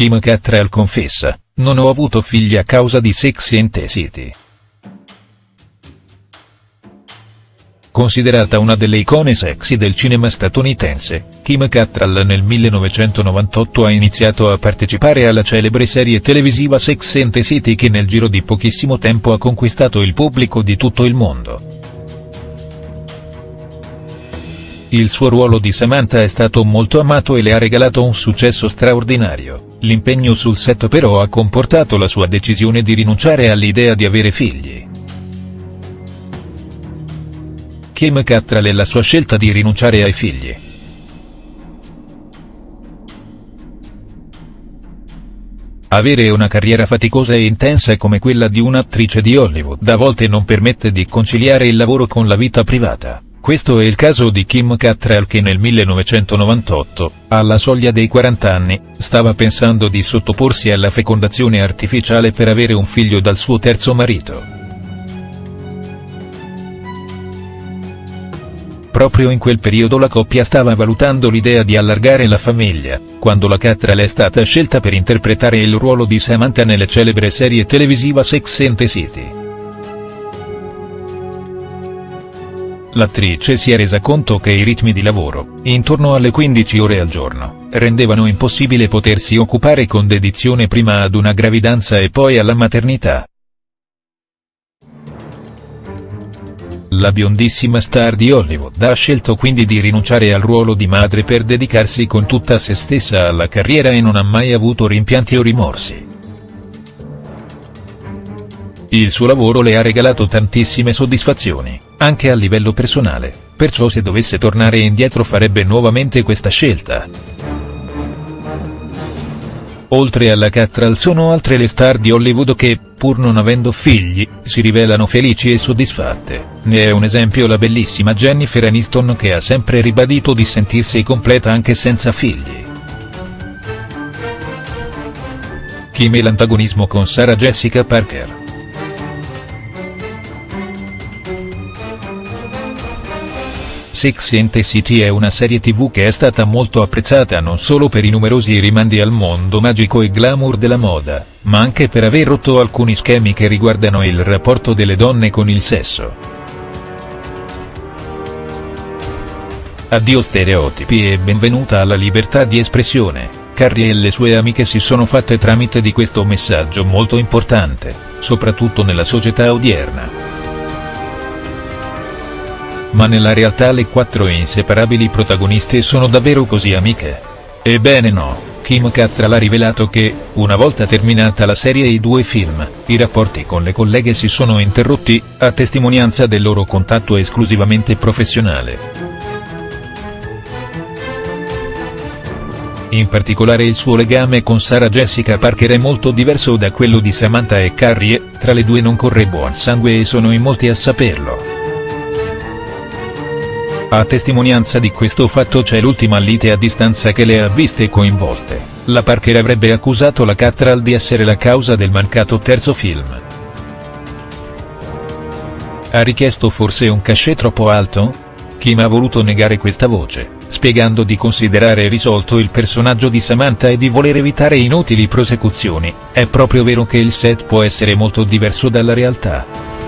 Kim Cattrall confessa, non ho avuto figli a causa di Sex and the City. Considerata una delle icone sexy del cinema statunitense, Kim Cattrall nel 1998 ha iniziato a partecipare alla celebre serie televisiva Sex and the City che nel giro di pochissimo tempo ha conquistato il pubblico di tutto il mondo. Il suo ruolo di Samantha è stato molto amato e le ha regalato un successo straordinario, l'impegno sul set però ha comportato la sua decisione di rinunciare all'idea di avere figli. Kim Cattrall e la sua scelta di rinunciare ai figli. Avere una carriera faticosa e intensa come quella di un'attrice di Hollywood a volte non permette di conciliare il lavoro con la vita privata. Questo è il caso di Kim Cattrall che nel 1998, alla soglia dei 40 anni, stava pensando di sottoporsi alla fecondazione artificiale per avere un figlio dal suo terzo marito. Proprio in quel periodo la coppia stava valutando l'idea di allargare la famiglia, quando la Cattrall è stata scelta per interpretare il ruolo di Samantha nelle celebre serie televisiva Sex and the City. L'attrice si è resa conto che i ritmi di lavoro, intorno alle 15 ore al giorno, rendevano impossibile potersi occupare con dedizione prima ad una gravidanza e poi alla maternità. La biondissima star di Hollywood ha scelto quindi di rinunciare al ruolo di madre per dedicarsi con tutta se stessa alla carriera e non ha mai avuto rimpianti o rimorsi. Il suo lavoro le ha regalato tantissime soddisfazioni, anche a livello personale, perciò se dovesse tornare indietro farebbe nuovamente questa scelta. Oltre alla Cattrall sono altre le star di Hollywood che, pur non avendo figli, si rivelano felici e soddisfatte, ne è un esempio la bellissima Jennifer Aniston che ha sempre ribadito di sentirsi completa anche senza figli. Kim e l'antagonismo con Sarah Jessica Parker. The City è una serie tv che è stata molto apprezzata non solo per i numerosi rimandi al mondo magico e glamour della moda, ma anche per aver rotto alcuni schemi che riguardano il rapporto delle donne con il sesso. Addio stereotipi e benvenuta alla libertà di espressione, Carrie e le sue amiche si sono fatte tramite di questo messaggio molto importante, soprattutto nella società odierna ma nella realtà le quattro inseparabili protagoniste sono davvero così amiche? Ebbene no, Kim Cattrall ha rivelato che, una volta terminata la serie e i due film, i rapporti con le colleghe si sono interrotti, a testimonianza del loro contatto esclusivamente professionale. In particolare il suo legame con Sarah Jessica Parker è molto diverso da quello di Samantha e Carrie, tra le due non corre buon sangue e sono in molti a saperlo. A testimonianza di questo fatto c'è l'ultima lite a distanza che le ha viste coinvolte, la Parker avrebbe accusato la Cattrall di essere la causa del mancato terzo film. Ha richiesto forse un cachet troppo alto? Kim ha voluto negare questa voce, spiegando di considerare risolto il personaggio di Samantha e di voler evitare inutili prosecuzioni, è proprio vero che il set può essere molto diverso dalla realtà.